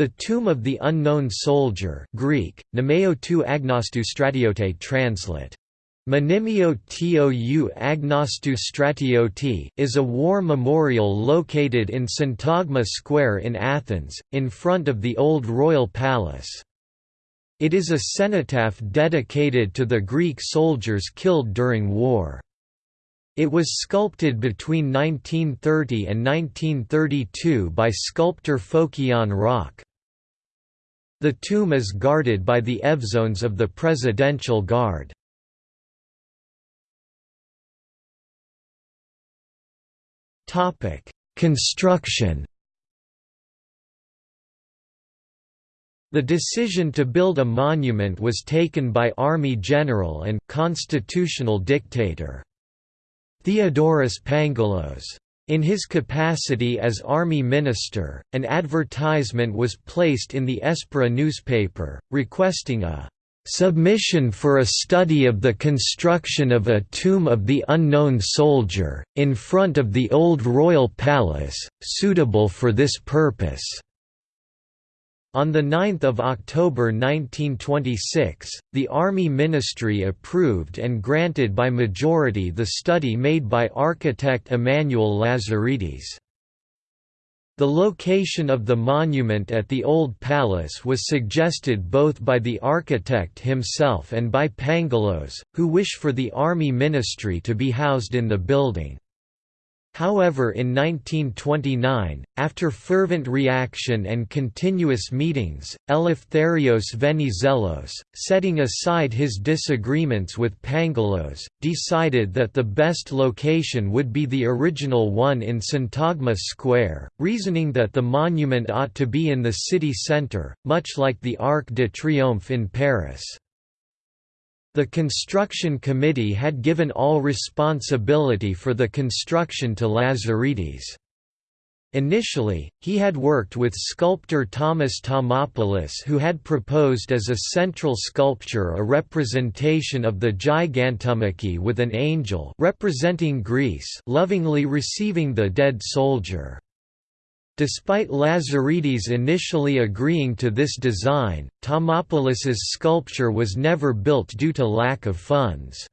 The Tomb of the Unknown Soldier Greek, Nemeo tou agnostou stratiote translate. Monimio tou agnostou stratiote, is a war memorial located in Syntagma Square in Athens, in front of the old royal palace. It is a cenotaph dedicated to the Greek soldiers killed during war. It was sculpted between 1930 and 1932 by sculptor Phokion Rok. The tomb is guarded by the Evzones of the Presidential Guard. Construction The decision to build a monument was taken by Army General and constitutional dictator Theodoros Pangalos. In his capacity as army minister, an advertisement was placed in the Espera newspaper, requesting a "...submission for a study of the construction of a tomb of the unknown soldier, in front of the old royal palace, suitable for this purpose." On 9 October 1926, the Army Ministry approved and granted by majority the study made by architect Emmanuel Lazaridis. The location of the monument at the Old Palace was suggested both by the architect himself and by Pangalos, who wished for the Army Ministry to be housed in the building. However in 1929, after fervent reaction and continuous meetings, Eleftherios Venizelos, setting aside his disagreements with Pangalos, decided that the best location would be the original one in Syntagma Square, reasoning that the monument ought to be in the city centre, much like the Arc de Triomphe in Paris. The construction committee had given all responsibility for the construction to Lazaridis. Initially, he had worked with sculptor Thomas Thomopoulos who had proposed as a central sculpture a representation of the Gigantomachy with an angel representing Greece lovingly receiving the dead soldier. Despite Lazaridis initially agreeing to this design, Thomopoulos's sculpture was never built due to lack of funds.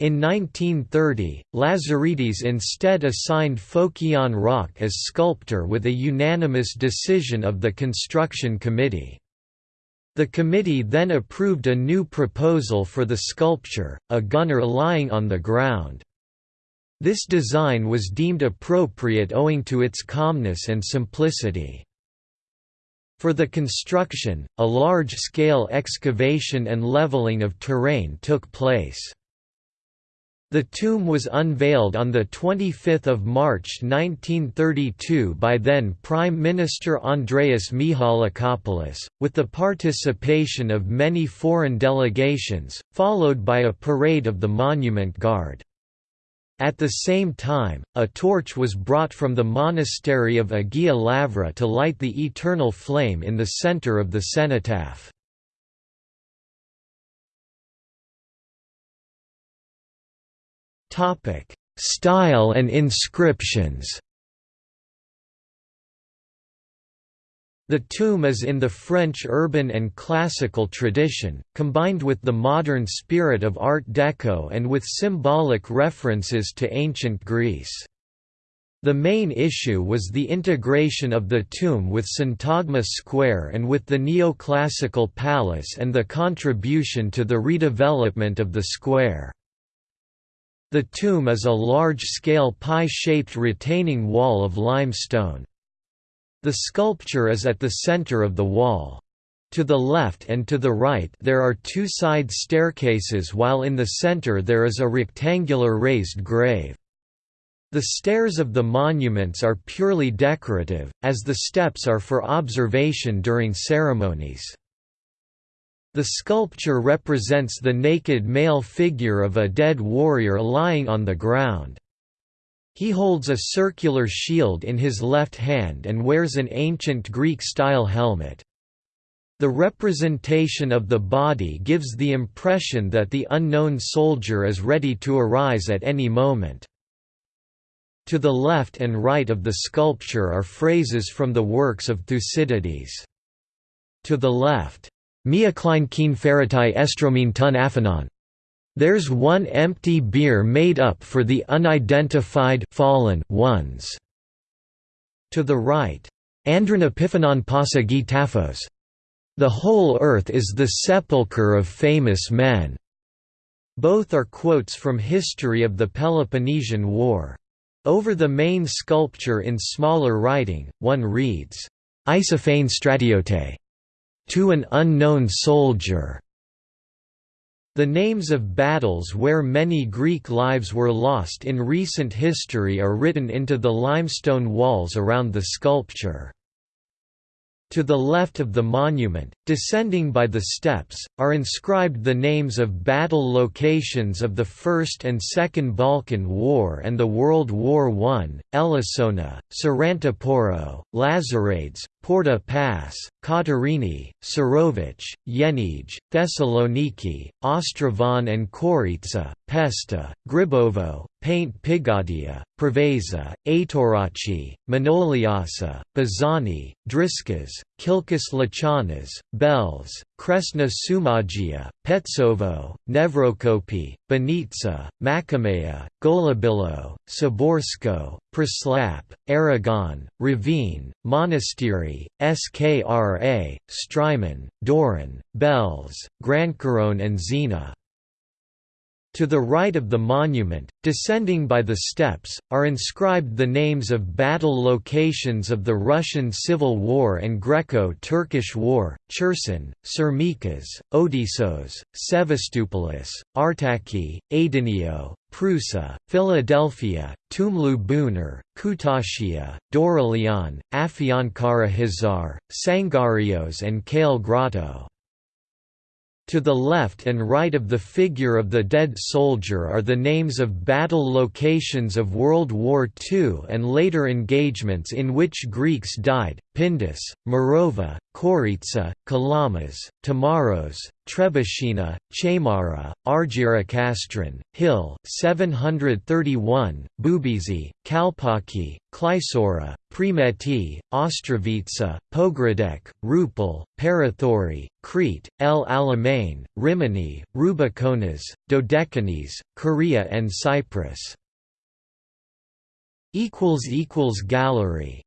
In 1930, Lazaridis instead assigned Phokion Rok as sculptor with a unanimous decision of the construction committee. The committee then approved a new proposal for the sculpture, a gunner lying on the ground. This design was deemed appropriate owing to its calmness and simplicity. For the construction, a large-scale excavation and leveling of terrain took place. The tomb was unveiled on 25 March 1932 by then Prime Minister Andreas Mihalakopoulos, with the participation of many foreign delegations, followed by a parade of the Monument Guard. At the same time, a torch was brought from the monastery of Agia Lavra to light the eternal flame in the center of the cenotaph. Style and inscriptions The tomb is in the French urban and classical tradition, combined with the modern spirit of Art Deco and with symbolic references to ancient Greece. The main issue was the integration of the tomb with Syntagma Square and with the neoclassical palace and the contribution to the redevelopment of the square. The tomb is a large-scale pie-shaped retaining wall of limestone. The sculpture is at the center of the wall. To the left and to the right there are two side staircases while in the center there is a rectangular raised grave. The stairs of the monuments are purely decorative, as the steps are for observation during ceremonies. The sculpture represents the naked male figure of a dead warrior lying on the ground. He holds a circular shield in his left hand and wears an ancient Greek-style helmet. The representation of the body gives the impression that the unknown soldier is ready to arise at any moment. To the left and right of the sculpture are phrases from the works of Thucydides. To the left, Mia klein keen ferritai estromin tun aphanon. There's one empty bier made up for the unidentified fallen ones. To the right, Andron epiphanon pasa taphos. The whole earth is the sepulchre of famous men. Both are quotes from History of the Peloponnesian War. Over the main sculpture in smaller writing, one reads, Isophane stratiote to an unknown soldier. The names of battles where many Greek lives were lost in recent history are written into the limestone walls around the sculpture. To the left of the monument, descending by the steps, are inscribed the names of battle locations of the First and Second Balkan War and the World War I, Elassona, Sarantaporo, Lazarades, Porta Pass, Katerini, Surovic, Yenij, Thessaloniki, Ostravon and Koritsa, Pesta, Gribovo, Pente Pigadia, Preveza, Aitorachi, Manoliasa, Bizani, Driskas, Kilkis Lachanas, Belz, Kresna Sumagia, Petsovo, Nevrokopi, Benitsa, Makamea, Golubilo, Saborsko, Preslap, Aragon, Ravine, Monastery, Skra, Strymon, Doiran, Belz, Grancaron and Zena. To the right of the monument, descending by the steps, are inscribed the names of battle locations of the Russian Civil War and Greco-Turkish War, Cherson, Sirmikas, Odysseus, Sevastopoulos, Artaki, Adenio, Prusa, Philadelphia, Tumlu Bunar, Kutasia, Doralian, Afyonkara Hazar, Sangarios and Kale Grotto. To the left and right of the figure of the dead soldier are the names of battle locations of World War II and later engagements in which Greeks died, Pindus, Morova, Koritsa, Kalamas, Tamaros, Trebushina, Chamara, Argyrakastron, Hill 731, Bubizi, Kalpaki, Klysora, Primeti, Ostrovitsa, Pogradek, Rupel, Parathori, Crete, El Alamein, Rimini, Rubicones, Dodecanese, Korea and Cyprus. Gallery